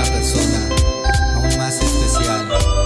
una persona aún más especial.